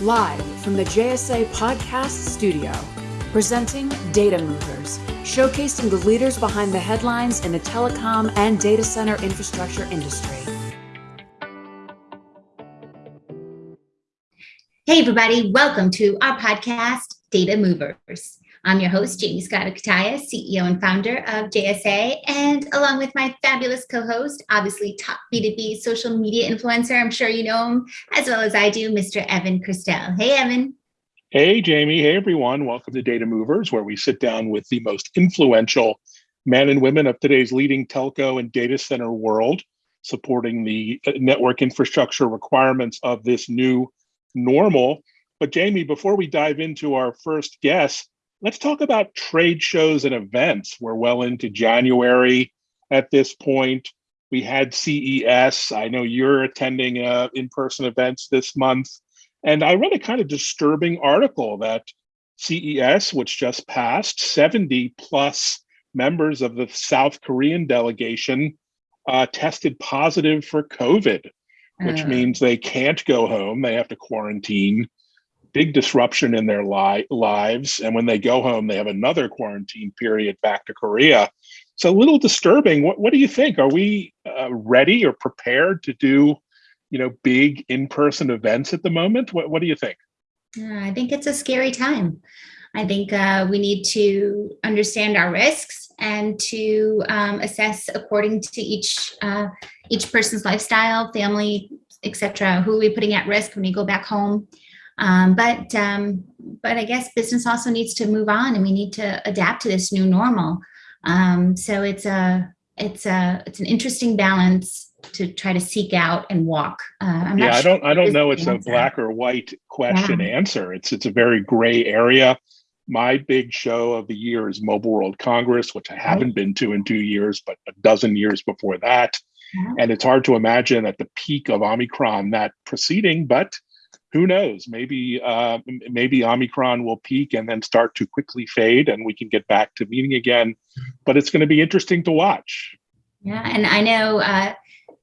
Live from the JSA Podcast Studio, presenting Data Movers, showcasing the leaders behind the headlines in the telecom and data center infrastructure industry. Hey, everybody, welcome to our podcast, Data Movers. I'm your host, Jaymie Scotto Cutaia, CEO and founder of JSA, and along with my fabulous co-host, obviously top B2B social media influencer, I'm sure you know him as well as I do, Mr. Evan Kirstel. Hey, Evan. Hey, Jamie. Hey, everyone. Welcome to Data Movers, where we sit down with the most influential men and women of today's leading telco and data center world, supporting the uh, network infrastructure requirements of this new normal. But Jamie, before we dive into our first guest, let's talk about trade shows and events. We're well into January at this point. We had CES. I know you're attending uh, in-person events this month. And I read a kind of disturbing article that CES, which just passed, 70 plus members of the South Korean delegation uh, tested positive for COVID, which uh. means they can't go home. They have to quarantine big disruption in their li- lives. And when they go home, they have another quarantine period back to Korea. It's a little disturbing. What, what do you think? Are we uh, ready or prepared to do, you know, big in-person events at the moment? What, what do you think? Uh, I think it's a scary time. I think uh, we need to understand our risks and to um, assess according to each uh, each person's lifestyle, family, etc. Who are we putting at risk when we go back home? Um, but um, but I guess business also needs to move on, and we need to adapt to this new normal. Um, so it's a it's a it's an interesting balance to try to seek out and walk. Uh, yeah, I don't I don't know. It's answer. a black or white question yeah. answer. It's it's a very gray area. My big show of the year is Mobile World Congress, which I haven't right. been to in two years, but a dozen years before that. Yeah. And it's hard to imagine at the peak of Omicron that proceeding, but who knows? Maybe uh, maybe Omicron will peak and then start to quickly fade, and we can get back to meeting again. But it's going to be interesting to watch. Yeah, and I know uh,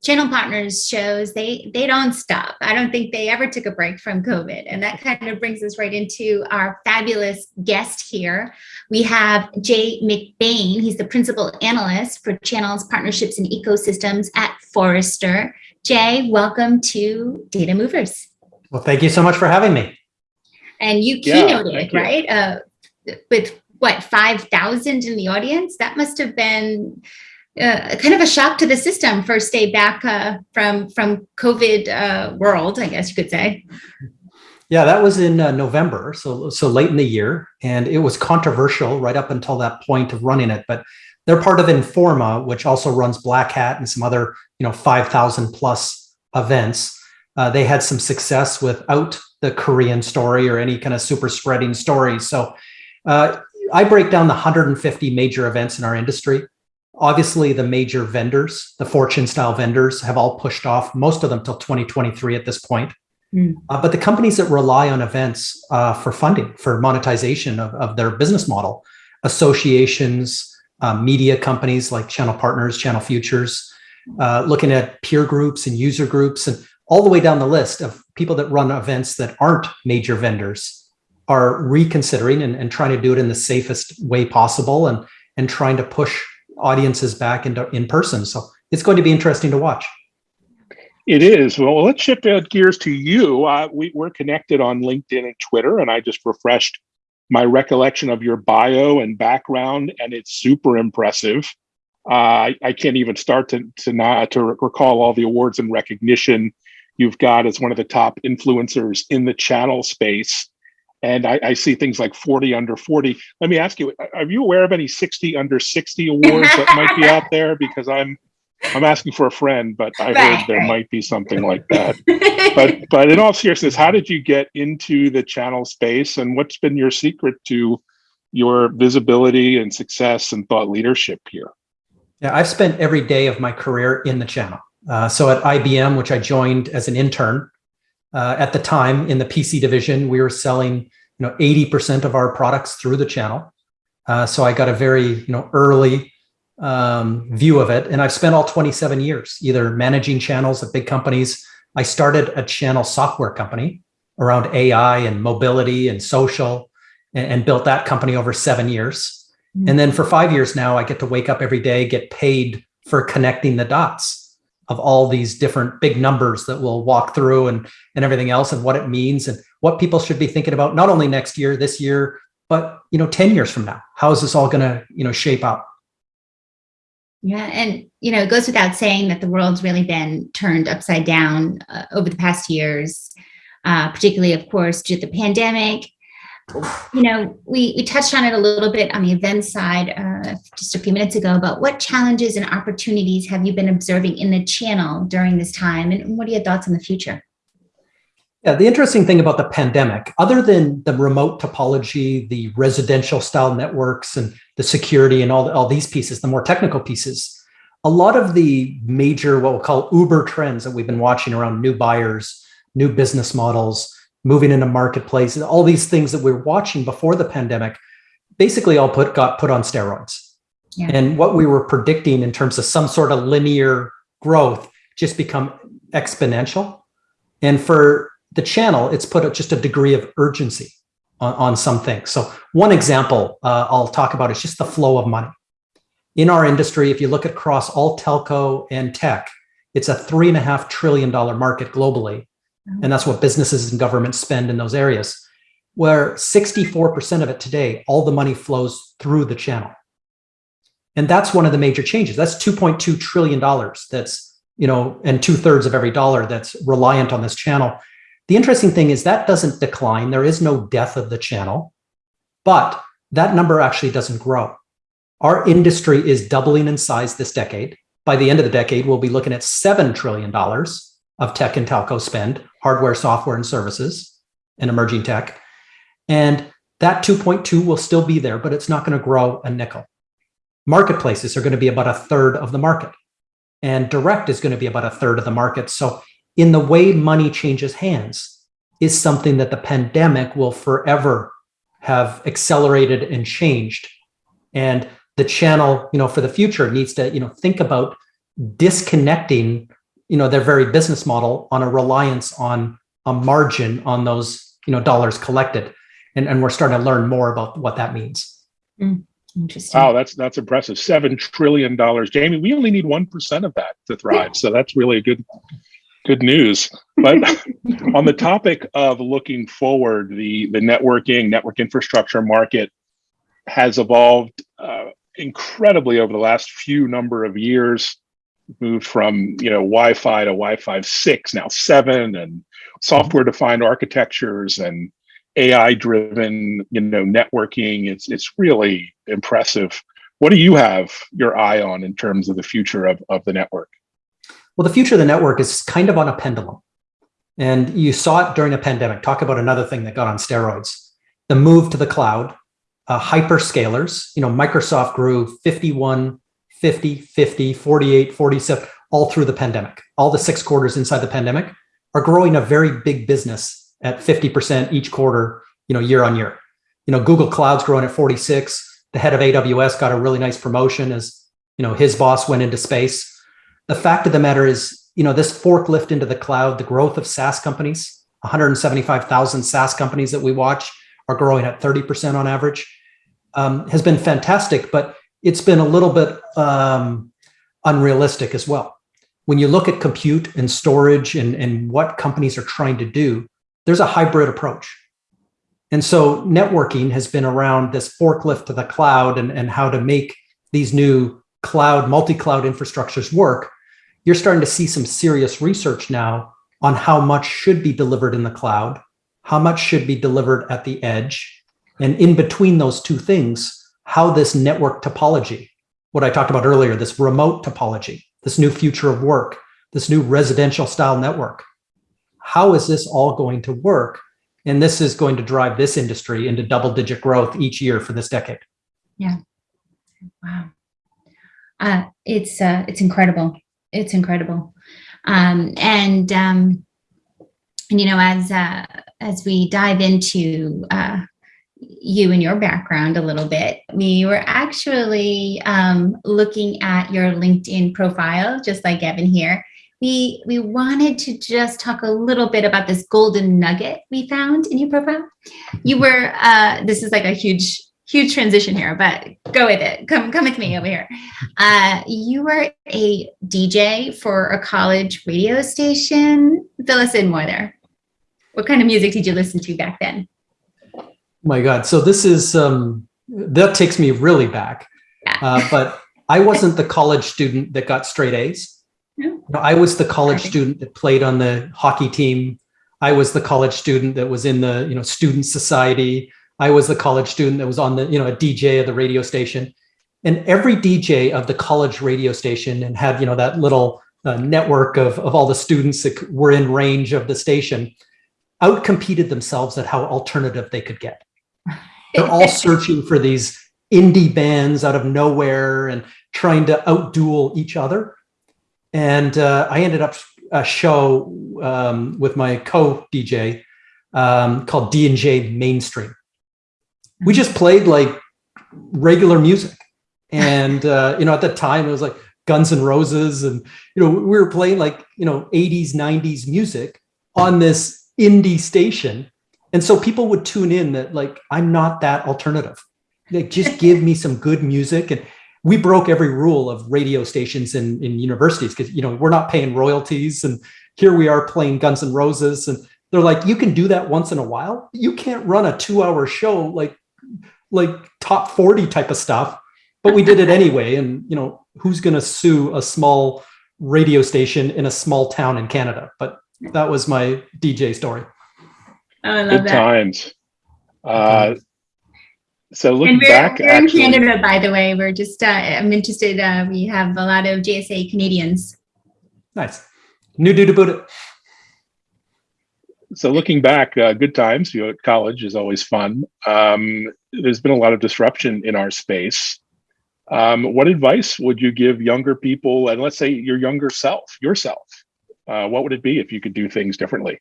channel partners shows they they don't stop. I don't think they ever took a break from COVID, and that kind of brings us right into our fabulous guest here. We have Jay McBain. He's the principal analyst for channels, partnerships, and ecosystems at Forrester. Jay, welcome to Data Movers. Well, thank you so much for having me. And you keynoted, yeah, right? Uh, with what, 5,000 in the audience? That must have been uh, kind of a shock to the system first day back uh, from from COVID uh, world, I guess you could say. Yeah, that was in uh, November, so so late in the year, and it was controversial right up until that point of running it. But they're part of Informa, which also runs Black Hat and some other you know 5,000 plus events. Uh, they had some success without the Korean story or any kind of super spreading stories. So uh, I break down the 150 major events in our industry. Obviously, the major vendors, the fortune style vendors, have all pushed off most of them till 2023 at this point. Mm. Uh, but the companies that rely on events uh, for funding, for monetization of, of their business model, associations, uh, media companies like Channel Partners, Channel Futures, uh, looking at peer groups and user groups, and all the way down the list of people that run events that aren't major vendors are reconsidering and, and trying to do it in the safest way possible and, and trying to push audiences back into in person. So it's going to be interesting to watch. It is. Well, let's shift gears to you. Uh, we, we're connected on LinkedIn and Twitter, and I just refreshed my recollection of your bio and background, and it's super impressive. Uh, I, I, can't even start to to not to recall all the awards and recognition you've got as one of the top influencers in the channel space. And I, I, see things like 40 under 40. Let me ask you, are you aware of any 60 under 60 awards that might be out there? Because I'm I'm asking for a friend, but I right, heard there right. might be something like that. but but in all seriousness, how did you get into the channel space and what's been your secret to your visibility and success and thought leadership here? Yeah, I've spent every day of my career in the channel. Uh, so at IBM, which I joined as an intern, uh, at the time in the PC division, we were selling you know 80% of our products through the channel. Uh, so I got a very you know early um, view of it, and I've spent all 27 years either managing channels at big companies. I started a channel software company around AI and mobility and social and, and built that company over seven years. Mm-hmm. And then for five years now, I get to wake up every day, get paid for connecting the dots of all these different big numbers that we'll walk through and, and everything else and what it means and what people should be thinking about, not only next year, this year, but you know, 10 years from now, how is this all going to, you know, shape up? Yeah, and you know, it goes without saying that the world's really been turned upside down uh, over the past years, uh, particularly, of course, due to the pandemic. You know, we, we touched on it a little bit on the event side uh, just a few minutes ago, but what challenges and opportunities have you been observing in the channel during this time? And what are your thoughts on the future? Yeah, the interesting thing about the pandemic, other than the remote topology, the residential style networks and the security and all, all these pieces, the more technical pieces, a lot of the major, what we'll call Uber trends that we've been watching around new buyers, new business models, moving into marketplaces, all these things that we are watching before the pandemic, basically all put got put on steroids. Yeah. And what we were predicting in terms of some sort of linear growth just become exponential. And for the channel, it's put just a degree of urgency on, on some things. So one example uh, I'll talk about is just the flow of money. In our industry, if you look across all telco and tech, it's a three and a half trillion dollar market globally. Oh. And that's what businesses and governments spend in those areas, where 64% of it today, all the money flows through the channel. And that's one of the major changes. That's $2.2 trillion that's, you know, and two thirds of every dollar that's reliant on this channel. The interesting thing is that doesn't decline. There is no death of the channel, but that number actually doesn't grow. Our industry is doubling in size this decade. By the end of the decade, we'll be looking at $7 trillion of tech and telco spend, hardware, software, and services, and emerging tech. And that 2.2 will still be there, but it's not going to grow a nickel. Marketplaces are going to be about a third of the market. And direct is going to be about a third of the market. So in the way money changes hands is something that the pandemic will forever have accelerated and changed. And the channel, you know, for the future needs to, you know, think about disconnecting, you know, their very business model on a reliance on a margin on those, you know, dollars collected. And, and we're starting to learn more about what that means. Mm, interesting. Wow, that's that's impressive. Seven trillion dollars. Jaymie, we only need one percent of that to thrive. So that's really a good good news. But on the topic of looking forward, the, the networking, network infrastructure market has evolved uh, incredibly over the last few number of years, moved from you know Wi-Fi to Wi-Fi 6, now 7, and software-defined architectures and AI-driven you know networking. It's, it's really impressive. What do you have your eye on in terms of the future of, of the network? Well, the future of the network is kind of on a pendulum. And you saw it during a pandemic. Talk about another thing that got on steroids. The move to the cloud, uh, hyperscalers, you know, Microsoft grew 51, 50, 50, 48, 47, all through the pandemic. All the six quarters inside the pandemic are growing a very big business at 50% each quarter, you know, year on year. You know, Google Cloud's growing at 46. The head of AWS got a really nice promotion as, you know, his boss went into space the fact of the matter is, you know, this forklift into the cloud, the growth of SaaS companies, 175,000 SaaS companies that we watch are growing at 30% on average, um, has been fantastic, but it's been a little bit um, unrealistic as well. When you look at compute and storage and, and what companies are trying to do, there's a hybrid approach. And so networking has been around this forklift to the cloud and, and how to make these new cloud, multi-cloud infrastructures work you're starting to see some serious research now on how much should be delivered in the cloud, how much should be delivered at the edge, and in between those two things, how this network topology, what I talked about earlier, this remote topology, this new future of work, this new residential style network, how is this all going to work? And this is going to drive this industry into double digit growth each year for this decade. Yeah. Wow. Uh, it's uh, it's incredible it's incredible. Um, and, um, and, you know, as, uh, as we dive into uh, you and your background a little bit, we were actually um, looking at your LinkedIn profile, just like Evan here. we we wanted to just talk a little bit about this golden nugget we found in your profile. You were uh, this is like a huge huge transition here, but go with it. Come come with me over here. Uh, you were a DJ for a college radio station. Fill us in more there. What kind of music did you listen to back then? My God. So this is, um, that takes me really back. Yeah. Uh, but I wasn't the college student that got straight A's. No. No, I was the college Okay. student that played on the hockey team. I was the college student that was in the, you know, student society. I was the college student that was on the, you know, a DJ of the radio station. And every DJ of the college radio station and had, you know, that little uh, network of, of all the students that were in range of the station outcompeted themselves at how alternative they could get. They're all searching for these indie bands out of nowhere and trying to outduel each other. And uh, I ended up a show um, with my co-DJ um, called D&J Mainstream. We just played like regular music. And, uh, you know, at the time it was like Guns N' Roses and, you know, we were playing like, you know, 80s, 90s music on this indie station. And so people would tune in that like, I'm not that alternative. Like, just give me some good music. And we broke every rule of radio stations in, in universities because, you know, we're not paying royalties. And here we are playing Guns N' Roses. And they're like, you can do that once in a while. You can't run a two hour show like, like top 40 type of stuff. But we did it anyway. And, you know, who's going to sue a small radio station in a small town in Canada? But that was my DJ story. Oh, I love Good that. times. Uh, so looking And we're, back, we're in Canada, by the way. We're just, uh, I'm interested. Uh, we have a lot of JSA Canadians. Nice. New dude about it. so looking back, uh, good times. You know, at college is always fun. Um, there's been a lot of disruption in our space. Um, what advice would you give younger people, and let's say your younger self, yourself? Uh, what would it be if you could do things differently?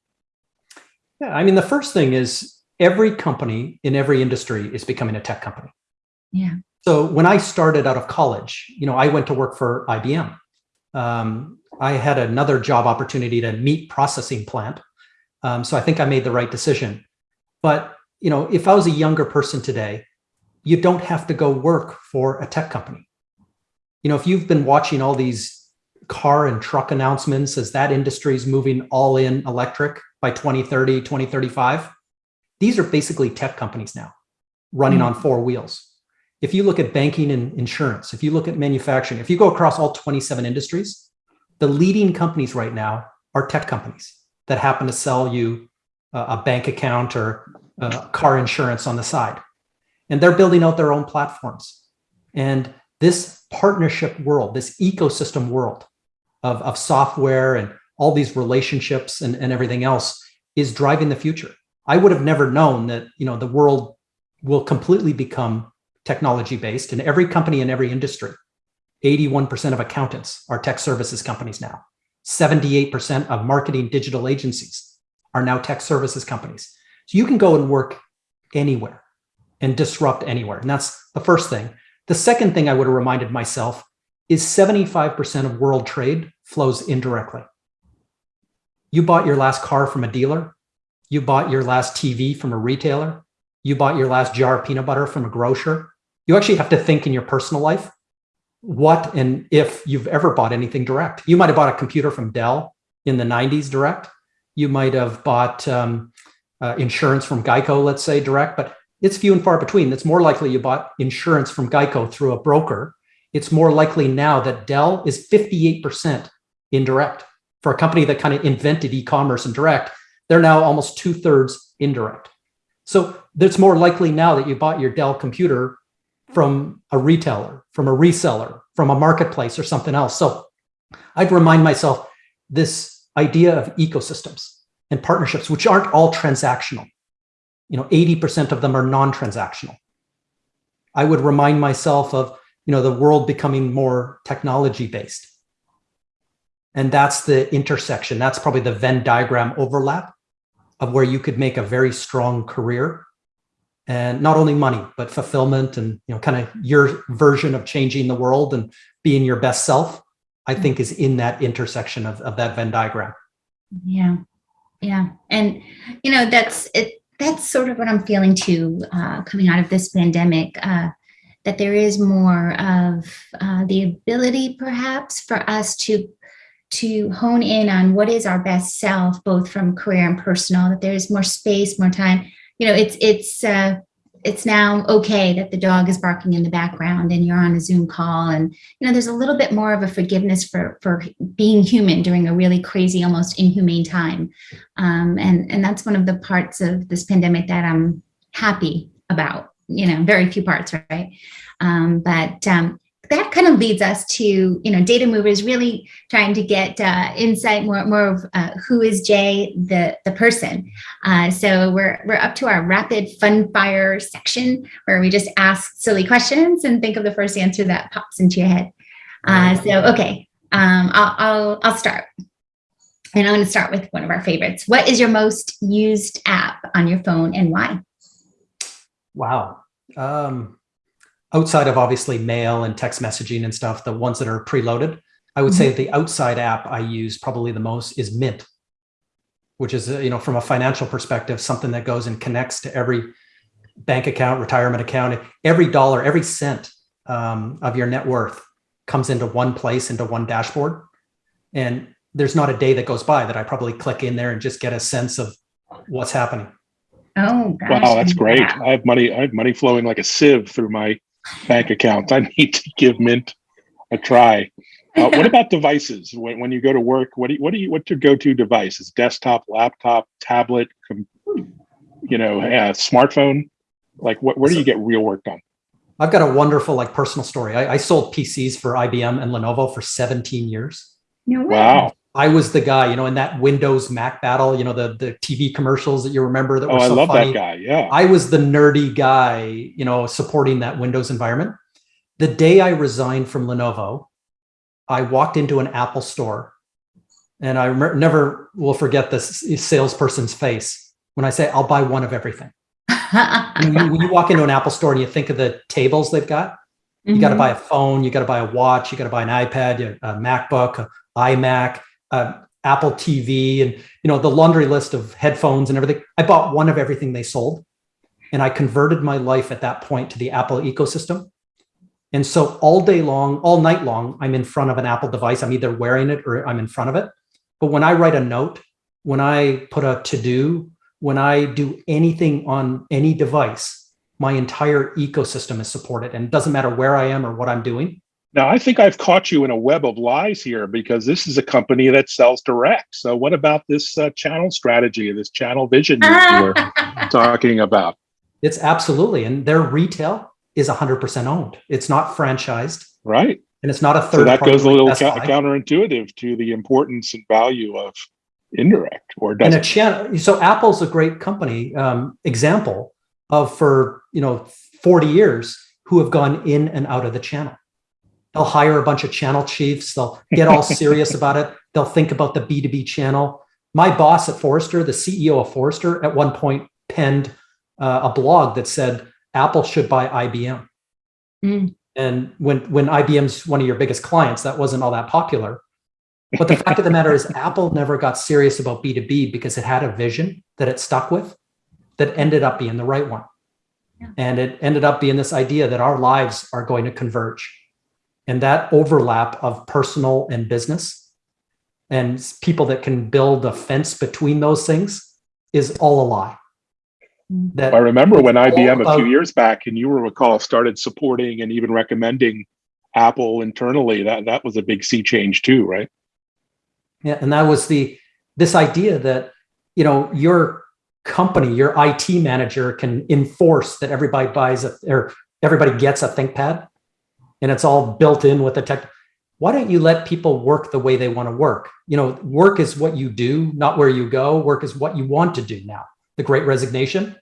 Yeah, I mean, the first thing is every company in every industry is becoming a tech company. Yeah. So when I started out of college, you know, I went to work for IBM. Um, I had another job opportunity to meat processing plant. Um, so I think I made the right decision. But, you know, if I was a younger person today, you don't have to go work for a tech company. You know, if you've been watching all these car and truck announcements as that industry is moving all in electric by 2030, 2035, these are basically tech companies now running on hmm. four wheels. If you look at banking and insurance, if you look at manufacturing, if you go across all 27 industries, the leading companies right now are tech companies that happen to sell you a bank account or car insurance on the side. And they're building out their own platforms. And this partnership world, this ecosystem world of, of software and all these relationships and, and everything else is driving the future. I would have never known that, you know, the world will completely become technology based and every company in every industry, 81% of accountants are tech services companies now. 78% of marketing digital agencies are now tech services companies. So you can go and work anywhere and disrupt anywhere. And that's the first thing. The second thing I would have reminded myself is 75% of world trade flows indirectly. You bought your last car from a dealer. You bought your last TV from a retailer. You bought your last jar of peanut butter from a grocer. You actually have to think in your personal life what and if you've ever bought anything direct. You might have bought a computer from Dell in the 90s direct. You might have bought um, uh, insurance from Geico, let's say direct, but it's few and far between. It's more likely you bought insurance from Geico through a broker. It's more likely now that Dell is 58% indirect. For a company that kind of invented e-commerce and direct, they're now almost two thirds indirect. So it's more likely now that you bought your Dell computer from a retailer, from a reseller, from a marketplace or something else. So I'd remind myself this idea of ecosystems and partnerships, which aren't all transactional. You know, 80% of them are non-transactional. I would remind myself of, you know, the world becoming more technology based. And that's the intersection. That's probably the Venn diagram overlap of where you could make a very strong career and not only money, but fulfillment and, you know, kind of your version of changing the world and being your best self. I think is in that intersection of, of that Venn diagram. Yeah. Yeah. And, you know, that's it. That's sort of what I'm feeling too, uh, coming out of this pandemic, uh, that there is more of uh, the ability perhaps for us to to hone in on what is our best self, both from career and personal, that there's more space, more time. You know, it's, it's, uh, it's now okay that the dog is barking in the background and you're on a Zoom call. And, you know, there's a little bit more of a forgiveness for, for being human during a really crazy, almost inhumane time. Um, and, and that's one of the parts of this pandemic that I'm happy about, you know, very few parts, right? Um, but, um, that kind of leads us to, you know, data movers really trying to get uh, insight more, more of uh, who is Jay, the, the person. Uh, so we're, we're up to our rapid fun fire section where we just ask silly questions and think of the first answer that pops into your head. Uh, so, okay, um, I'll, I'll, I'll start. And I'm going to start with one of our favorites. What is your most used app on your phone and why? Wow. Um, outside of obviously mail and text messaging and stuff, the ones that are preloaded, I would mm -hmm. say the outside app I use probably the most is Mint, which is, uh, you know, from a financial perspective, something that goes and connects to every bank account, retirement account, every dollar, every cent um, of your net worth comes into one place, into one dashboard. And there's not a day that goes by that I probably click in there and just get a sense of what's happening. Oh, gosh. wow, that's great! I have money. I have money flowing like a sieve through my bank accounts. I need to give Mint a try. Uh, what about devices? When, when you go to work, what do you, what do you what's your go-to device? Is desktop, laptop, tablet, you know, uh, smartphone? Like, what where do you get real work done? I've got a wonderful like personal story. I, I sold PCs for IBM and Lenovo for 17 years. No way. wow. I was the guy, you know, in that Windows Mac battle, you know, the the TV commercials that you remember that oh, were so I love funny. that guy. Yeah. I was the nerdy guy, you know, supporting that Windows environment. The day I resigned from Lenovo, I walked into an Apple store and I never will forget this salesperson's face when I say, I'll buy one of everything. when, you, when, you, walk into an Apple store and you think of the tables they've got, you mm -hmm. got to buy a phone, you got to buy a watch, you got to buy an iPad, a MacBook, a iMac, uh, Apple TV, and you know the laundry list of headphones and everything. I bought one of everything they sold, and I converted my life at that point to the Apple ecosystem. And so all day long, all night long, I'm in front of an Apple device. I'm either wearing it or I'm in front of it. But when I write a note, when I put a to-do, when I do anything on any device, my entire ecosystem is supported and it doesn't matter where I am or what I'm doing. Now, I think I've caught you in a web of lies here because this is a company that sells direct. So, what about this uh, channel strategy, this channel vision you were talking about? It's absolutely, and their retail is 100% owned. It's not franchised, right? And it's not a third. So that goes a little ca counterintuitive to the importance and value of indirect, or does and a channel. So, Apple's a great company um, example of for you know 40 years who have gone in and out of the channel They'll hire a bunch of channel chiefs. They'll get all serious about it. They'll think about the B2B channel. My boss at Forrester, the CEO of Forrester, at one point penned uh, a blog that said Apple should buy IBM. Mm. And when, when IBM's one of your biggest clients, that wasn't all that popular. But the fact of the matter is Apple never got serious about B2B because it had a vision that it stuck with that ended up being the right one. Yeah. And it ended up being this idea that our lives are going to converge and that overlap of personal and business and people that can build a fence between those things is all a lie. Mm-hmm. That I remember when IBM a few years back, and you will recall, started supporting and even recommending Apple internally. That that was a big sea change too, right? Yeah, and that was the this idea that you know your company, your IT manager can enforce that everybody buys a, or everybody gets a ThinkPad and it's all built in with the tech. Why don't you let people work the way they want to work? You know, work is what you do, not where you go. Work is what you want to do now. The great resignation.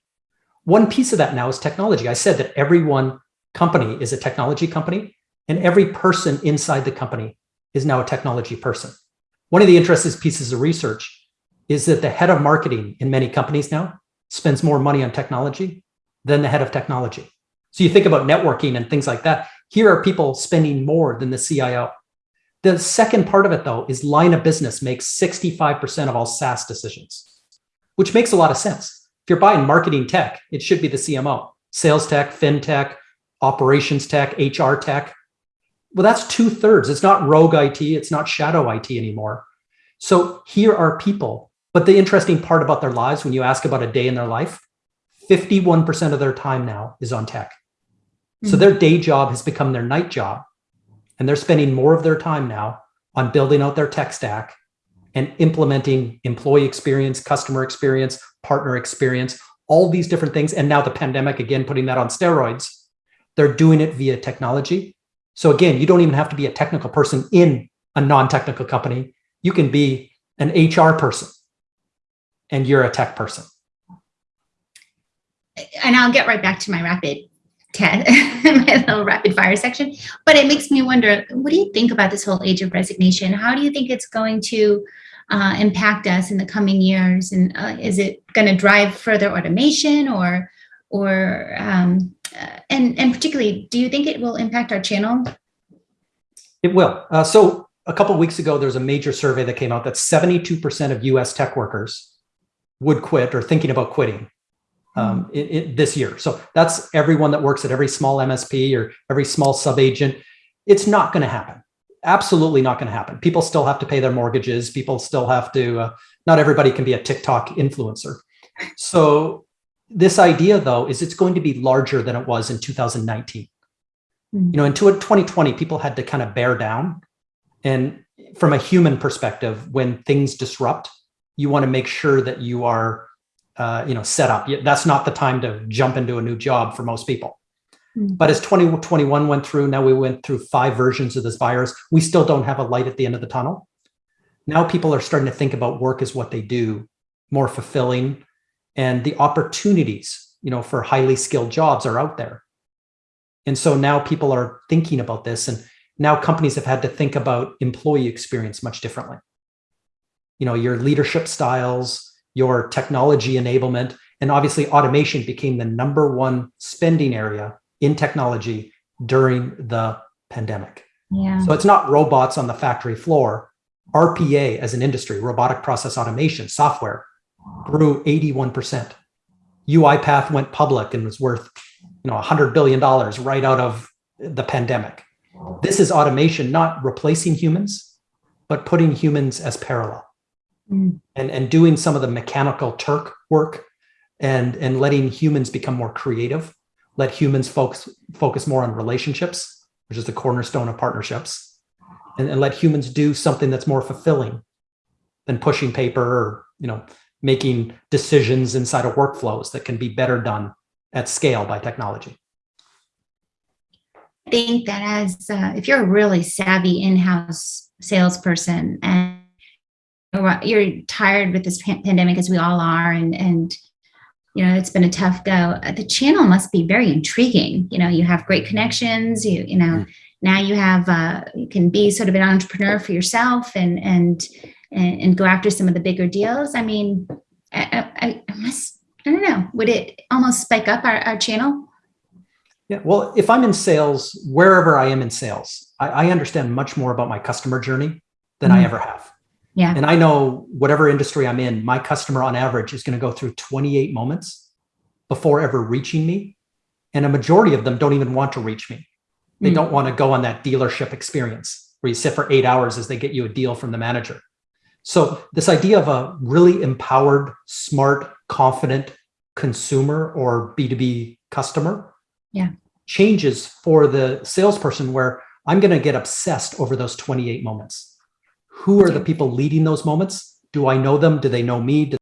One piece of that now is technology. I said that every one company is a technology company and every person inside the company is now a technology person. One of the interesting pieces of research is that the head of marketing in many companies now spends more money on technology than the head of technology. So you think about networking and things like that. Here are people spending more than the CIO. The second part of it though is line of business makes 65% of all SaaS decisions, which makes a lot of sense. If you're buying marketing tech, it should be the CMO, sales tech, fintech, operations tech, HR tech. Well, that's two thirds. It's not rogue IT. It's not shadow IT anymore. So here are people. But the interesting part about their lives, when you ask about a day in their life, 51% of their time now is on tech. So Mhm. their day job has become their night job. And they're spending more of their time now on building out their tech stack and implementing employee experience, customer experience, partner experience, all these different things. And now the pandemic, again, putting that on steroids, they're doing it via technology. So again, you don't even have to be a technical person in a non-technical company. You can be an HR person and you're a tech person. and I'll get right back to my rapid Ted, my little rapid fire section. But it makes me wonder, what do you think about this whole age of resignation? How do you think it's going to uh, impact us in the coming years? And uh, is it going to drive further automation, or, or, um, uh, and and particularly, do you think it will impact our channel? It will. Uh, so a couple weeks ago, there was a major survey that came out that 72% of US tech workers would quit or thinking about quitting um, in, in this year. So that's everyone that works at every small MSP or every small sub agent. It's not going to happen. Absolutely not going to happen. People still have to pay their mortgages. People still have to, uh, not everybody can be a TikTok influencer. So this idea though, is it's going to be larger than it was in 2019 Mm. you know, in 2020, people had to kind of bear down. And from a human perspective, when things disrupt, you want to make sure that you are, uh, you know, set up. That's not the time to jump into a new job for most people. Mm. But as 2021 went through, now we went through five versions of this virus. We still don't have a light at the end of the tunnel. Now people are starting to think about work as what they do, more fulfilling, and the opportunities, you know, for highly skilled jobs are out there. And so now people are thinking about this and now companies have had to think about employee experience much differently. You know, your leadership styles, your technology enablement, and obviously automation became the number one spending area in technology during the pandemic. Yeah. So it's not robots on the factory floor. RPA as an industry, robotic process automation software, grew 81%. UiPath went public and was worth, you know, $100 billion right out of the pandemic. This is automation, not replacing humans, but putting humans as parallel Mm. and, and doing some of the mechanical Turk work and, and letting humans become more creative, let humans focus, focus more on relationships, which is the cornerstone of partnerships, and, and let humans do something that's more fulfilling than pushing paper or, you know, making decisions inside of workflows that can be better done at scale by technology. I think that as uh, if you're a really savvy in-house salesperson and you're- tired with this pandemic as we all are and and you know it's been a tough go uh, the channel must be very intriguing you know you have great connections you you know Mm. now you have uh, you can be sort of an entrepreneur for yourself and and and, and go after some of the bigger deals i mean I, I, I must i don't know would it almost spike up our, our channel Yeah, well, if I'm in sales, wherever I am in sales, I, I understand much more about my customer journey than I Mhm. ever have. Yeah. And I know whatever industry I'm in, my customer on average is going to go through 28 moments before ever reaching me. And a majority of them don't even want to reach me. They Mm. don't want to go on that dealership experience where you sit for eight hours as they get you a deal from the manager. So this idea of a really empowered, smart, confident consumer or B2B customer Yeah. changes for the salesperson where I'm going to get obsessed over those 28 moments. Who are the people leading those moments? Do I know them? Do they know me? Do